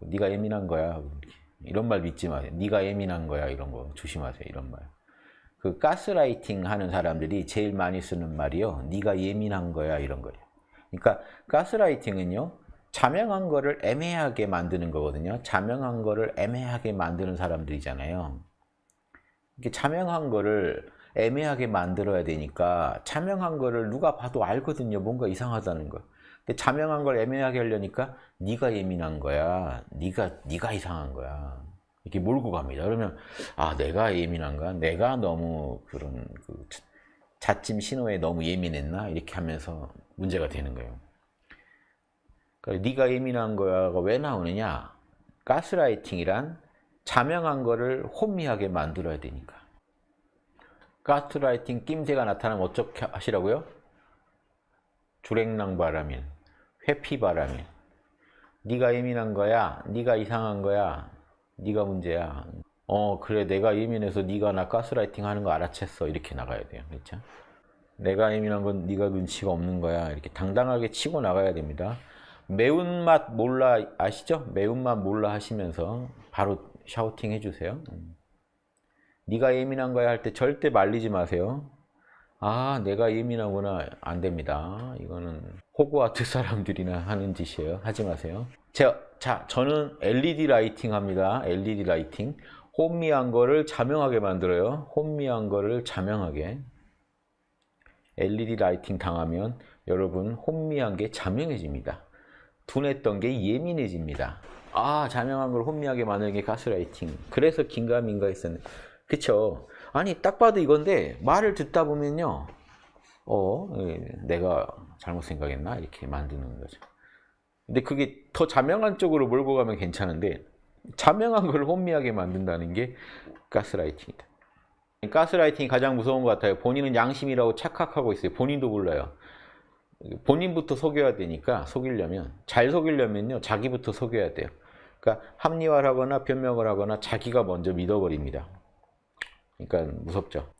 네가 예민한 거야. 이런 말 믿지 마세요. 네가 예민한 거야. 이런 거 조심하세요. 이런 말. 그 가스라이팅 하는 사람들이 제일 많이 쓰는 말이요. 네가 예민한 거야. 이런 거예요. 그러니까 가스라이팅은요. 자명한 거를 애매하게 만드는 거거든요. 자명한 거를 애매하게 만드는 사람들이잖아요. 이렇게 자명한 거를 애매하게 만들어야 되니까 자명한 거를 누가 봐도 알거든요. 뭔가 이상하다는 거. 근데 자명한 걸 애매하게 하려니까 네가 예민한 거야. 네가 네가 이상한 거야. 이렇게 몰고 갑니다. 그러면 아 내가 예민한가? 내가 너무 그런 그 자침 신호에 너무 예민했나? 이렇게 하면서 문제가 되는 거예요. 그러니까 네가 예민한 거야가 왜 나오느냐? 가스라이팅이란 자명한 거를 혼미하게 만들어야 되니까. 가스라이팅 낌새가 나타나면 어떻게 하시라고요? 주랭랑바라민, 회피바라민. 네가 예민한 거야. 네가 이상한 거야. 네가 문제야. 어 그래 내가 예민해서 네가 나 가스라이팅 하는 거 알아챘어. 이렇게 나가야 돼요. 그렇죠? 내가 예민한 건 네가 눈치가 없는 거야. 이렇게 당당하게 치고 나가야 됩니다. 매운맛 몰라 아시죠? 매운맛 몰라 하시면서 바로 샤우팅 해주세요. 네가 예민한 거야 할 때 절대 말리지 마세요. 아 내가 예민하구나 안 됩니다. 이거는 호그와트 사람들이나 하는 짓이에요. 하지 마세요. 자, 자 저는 LED lighting 합니다. LED lighting. 혼미한 거를 자명하게 만들어요. 혼미한 거를 자명하게. LED lighting 당하면 여러분 혼미한 게 자명해집니다. 둔했던 게 예민해집니다. 아 자명한 걸 혼미하게 만드는 게 가스라이팅. 그래서 긴가민가 했었네. 그쵸? 아니 딱 봐도 이건데 말을 듣다 보면요. 어 예, 내가 잘못 생각했나 이렇게 만드는 거죠. 근데 그게 더 자명한 쪽으로 몰고 가면 괜찮은데 자명한 걸 혼미하게 만든다는 게 가스라이팅이다. 가스라이팅이 가장 무서운 것 같아요. 본인은 양심이라고 착각하고 있어요. 본인도 몰라요. 본인부터 속여야 되니까 속이려면 잘 속이려면요 자기부터 속여야 돼요. 그러니까 합리화를 하거나 변명을 하거나 자기가 먼저 믿어버립니다. 그러니까 무섭죠.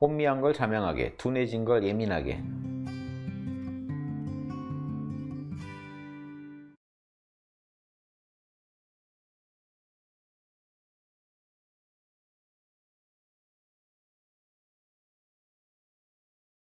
혼미한 걸 자명하게, 둔해진 걸 예민하게.